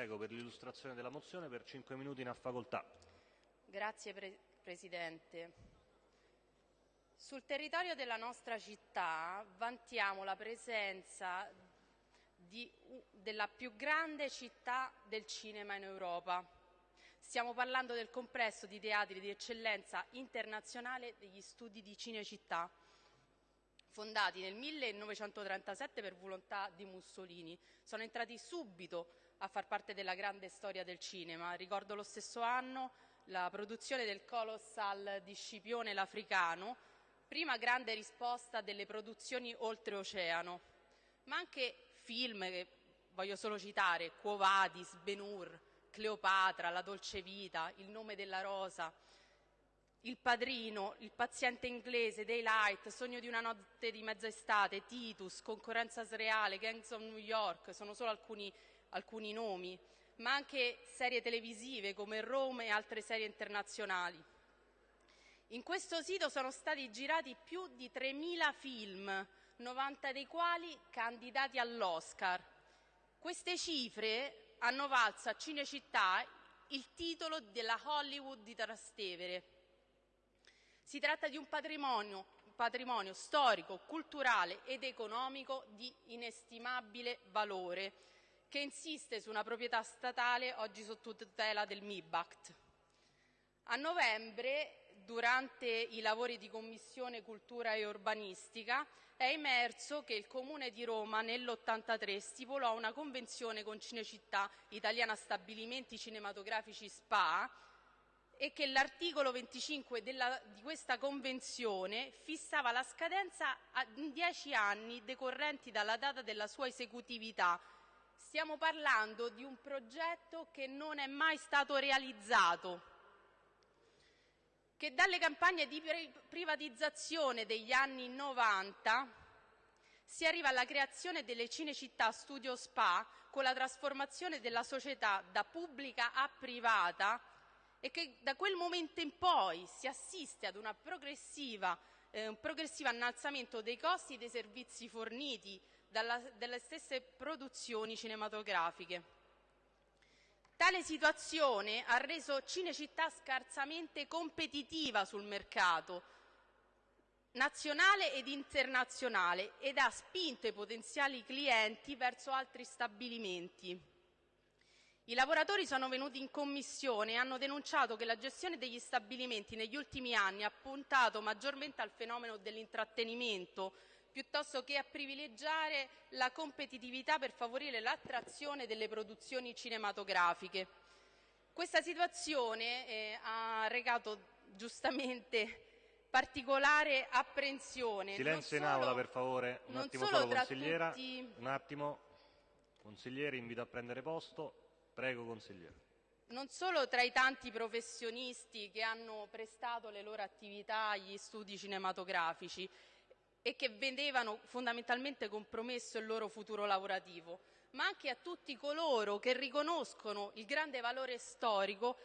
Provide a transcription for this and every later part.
Prego per l'illustrazione della mozione per 5 minuti in facoltà. Grazie pre- Presidente. Sul territorio della nostra città vantiamo la presenza di, della più grande città del cinema in Europa. Stiamo parlando del complesso di teatri di eccellenza internazionale degli studi di Cinecittà fondati nel 1937 per volontà di Mussolini. Sono entrati subito a far parte della grande storia del cinema. Ricordo lo stesso anno la produzione del Colossal di Scipione l'Africano, prima grande risposta delle produzioni oltreoceano, ma anche film che voglio solo citare, Quo Vadis, Ben-Hur, Cleopatra, La dolce vita, Il nome della rosa, il Padrino, Il paziente inglese, Daylight, Sogno di una notte di mezza estate, Titus, Concorrenza sreale, Gangs of New York, sono solo alcuni, alcuni nomi, ma anche serie televisive come Rome e altre serie internazionali. In questo sito sono stati girati più di 3.000 film, 90 dei quali candidati all'Oscar. Queste cifre hanno valso a Cinecittà il titolo della Hollywood di Trastevere. Si tratta di un patrimonio, patrimonio storico, culturale ed economico di inestimabile valore che insiste su una proprietà statale oggi sotto tutela del MIBACT. A novembre, durante i lavori di Commissione Cultura e Urbanistica, è emerso che il Comune di Roma nell'83 stipulò una convenzione con Cinecittà Italiana Stabilimenti Cinematografici SPA e che l'articolo 25 della, di questa convenzione fissava la scadenza in dieci anni decorrenti dalla data della sua esecutività. Stiamo parlando di un progetto che non è mai stato realizzato, che dalle campagne di privatizzazione degli anni 90 si arriva alla creazione delle Cinecittà Studio Spa con la trasformazione della società da pubblica a privata e che da quel momento in poi si assiste ad una progressiva, eh, un progressivo innalzamento dei costi dei servizi forniti dalla, dalle stesse produzioni cinematografiche. Tale situazione ha reso Cinecittà scarsamente competitiva sul mercato nazionale ed internazionale ed ha spinto i potenziali clienti verso altri stabilimenti. I lavoratori sono venuti in commissione e hanno denunciato che la gestione degli stabilimenti negli ultimi anni ha puntato maggiormente al fenomeno dell'intrattenimento piuttosto che a privilegiare la competitività per favorire l'attrazione delle produzioni cinematografiche. Questa situazione eh, ha recato giustamente particolare apprensione. Silenzio in aula per favore, un attimo solo consigliera, tutti... un attimo, consigliere invito a prendere posto. Prego, consigliere. Non solo tra i tanti professionisti che hanno prestato le loro attività agli studi cinematografici e che vedevano fondamentalmente compromesso il loro futuro lavorativo, ma anche a tutti coloro che riconoscono il grande valore storico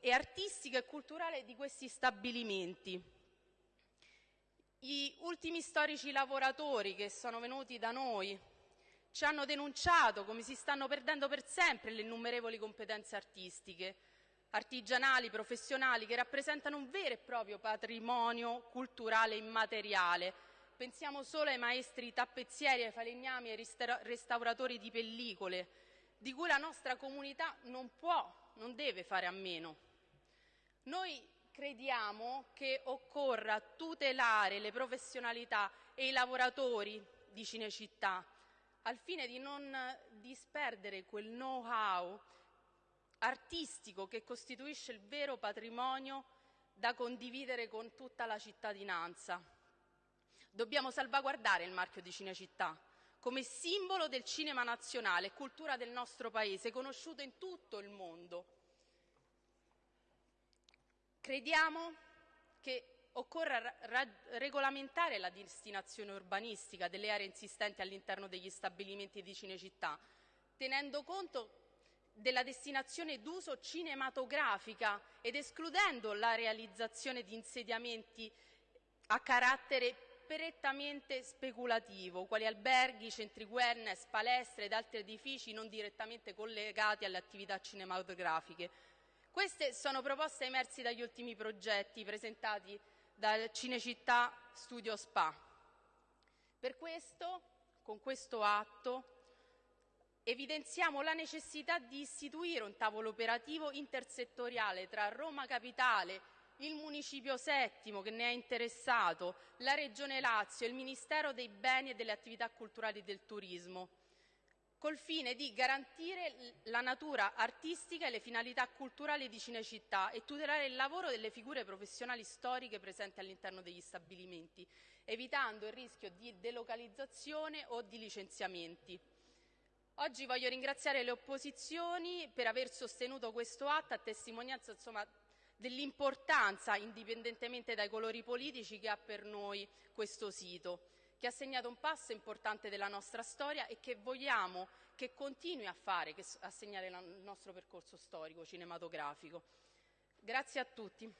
e artistico e culturale di questi stabilimenti. Gli ultimi storici lavoratori che sono venuti da noi ci hanno denunciato come si stanno perdendo per sempre le innumerevoli competenze artistiche, artigianali, professionali, che rappresentano un vero e proprio patrimonio culturale immateriale. Pensiamo solo ai maestri tappezzieri, ai falegnami, ai restauratori di pellicole, di cui la nostra comunità non può, non deve fare a meno. Noi crediamo che occorra tutelare le professionalità e i lavoratori di Cinecittà, al fine di non disperdere quel know-how artistico che costituisce il vero patrimonio da condividere con tutta la cittadinanza. Dobbiamo salvaguardare il marchio di Cinecittà come simbolo del cinema nazionale e cultura del nostro Paese, conosciuto in tutto il mondo. Crediamo che occorre regolamentare la destinazione urbanistica delle aree insistenti all'interno degli stabilimenti di Cinecittà, tenendo conto della destinazione d'uso cinematografica ed escludendo la realizzazione di insediamenti a carattere prettamente speculativo, quali alberghi, centri wellness, palestre ed altri edifici non direttamente collegati alle attività cinematografiche. Queste sono proposte emerse dagli ultimi progetti presentati dal Cinecittà Studio Spa. Per questo, con questo atto, evidenziamo la necessità di istituire un tavolo operativo intersettoriale tra Roma Capitale, il Municipio Settimo che ne è interessato, la Regione Lazio il Ministero dei Beni e delle Attività Culturali del Turismo, col fine di garantire la natura artistica e le finalità culturali di Cinecittà e tutelare il lavoro delle figure professionali storiche presenti all'interno degli stabilimenti, evitando il rischio di delocalizzazione o di licenziamenti. Oggi voglio ringraziare le opposizioni per aver sostenuto questo atto a testimonianza dell'importanza, indipendentemente dai colori politici, che ha per noi questo sito, che ha segnato un passo importante della nostra storia e che vogliamo che continui a fare, a segnare il nostro percorso storico cinematografico. Grazie a tutti.